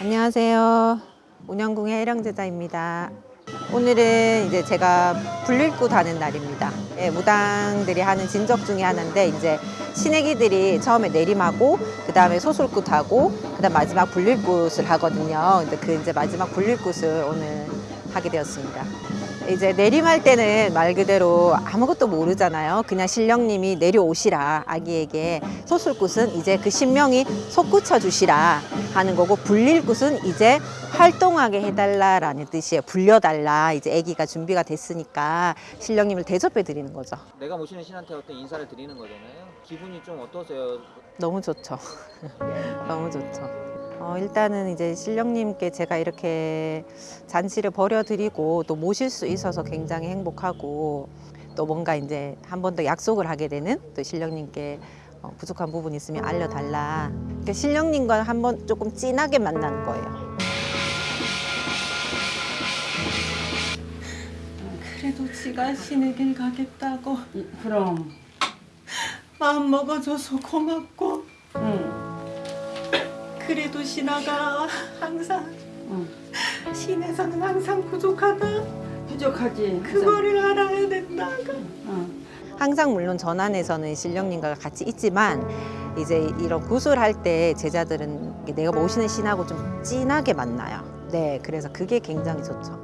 안녕하세요. 운영궁의 해령제자입니다. 오늘은 이제 제가 불릴굿 하는 날입니다. 예, 무당들이 하는 진적 중에 하나인데 이제 신애기들이 처음에 내림하고 그 다음에 소술굿 하고 그 다음 마지막 불릴굿을 하거든요. 근데 그 이제 마지막 불릴굿을 오늘 하게 되었습니다. 이제 내림할 때는 말 그대로 아무것도 모르잖아요. 그냥 신령님이 내려오시라 아기에게 소술굿은 이제 그 신명이 솟구쳐 주시라 하는 거고 불릴굿은 이제 활동하게 해달라라는 뜻이에요. 불려달라 이제 아기가 준비가 됐으니까 신령님을 대접해 드리는 거죠. 내가 모시는 신한테 어떤 인사를 드리는 거잖아요. 기분이 좀 어떠세요? 너무 좋죠. 너무 좋죠. 어, 일단은 이제 신령님께 제가 이렇게 잔치를 벌여드리고 또 모실 수 있어서 굉장히 행복하고 또 뭔가 이제 한 번 더 약속을 하게 되는 또 신령님께 어, 부족한 부분 있으면 알려달라. 그러니까 신령님과 한 번 조금 진하게 만나는 거예요. 그래도 지가 신의 길 가겠다고 그럼 마음 먹어줘서 고맙고 응, 그래도 신하가 항상 응. 신에서는 항상 부족하다 부족하지 그거를 알아야 된다고 응. 항상 물론 전안에서는 신령님과 같이 있지만 이제 이런 구슬할 때 제자들은 내가 모시는 신하고 좀 진하게 만나요. 네, 그래서 그게 굉장히 좋죠.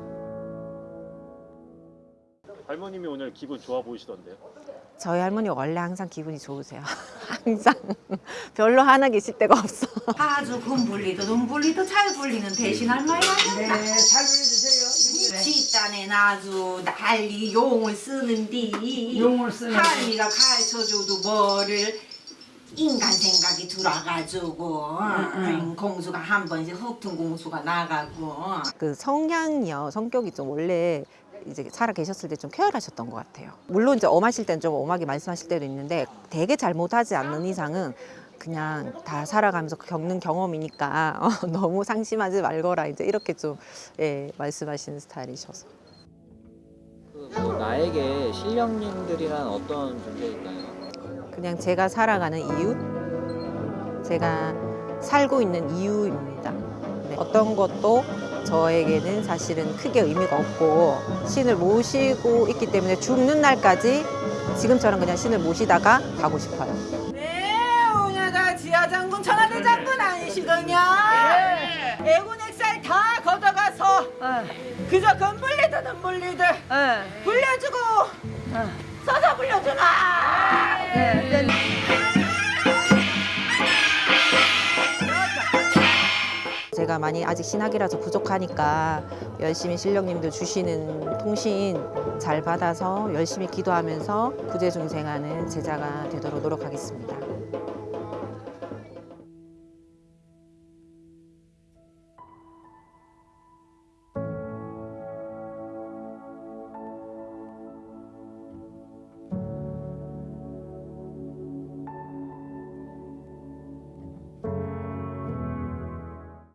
할머님이 오늘 기분 좋아 보이시던데요. 저희 할머니 원래 항상 기분이 좋으세요. 항상 별로 하나 계실 데가 없어. 아주 금 불리도 눈 불리도 잘 불리는 대신 할머니 아니었나? 네, 잘 불러주세요 뒷단엔 아주 난리 용을 쓰는디 용을 쓰는디. 할미가 가르쳐줘도 뭐를 인간 생각이 들어가지고 응, 공수가 한 번씩 흑퉁 공수가 나가고 그 성향이요, 성격이 좀 원래 이제 살아 계셨을 때 좀 쾌활하셨던 것 같아요. 물론 이제 엄하실 때는 좀 엄하게 말씀하실 때도 있는데 되게 잘못하지 않는 이상은 그냥 다 살아가면서 겪는 경험이니까 어, 너무 상심하지 말거라 이제 이렇게 좀 예, 말씀하시는 스타일이셔서. 그, 뭐 나에게 신령님들이란 어떤 존재일까요? 그냥 제가 살아가는 이유, 제가 살고 있는 이유입니다. 네, 어떤 것도 저에게는 사실은 크게 의미가 없고 신을 모시고 있기 때문에 죽는 날까지 지금처럼 그냥 신을 모시다가 가고 싶어요. 네 오냐가 지하장군 천하대 장군 아니시더냐 애군 액살 다 걷어가서 그저 금불리든 눈불리든 불려주고 서서 불려주나 제가 많이 아직 신학이라서 부족하니까 열심히 신령님들 주시는 통신 잘 받아서 열심히 기도하면서 구제중생하는 제자가 되도록 노력하겠습니다.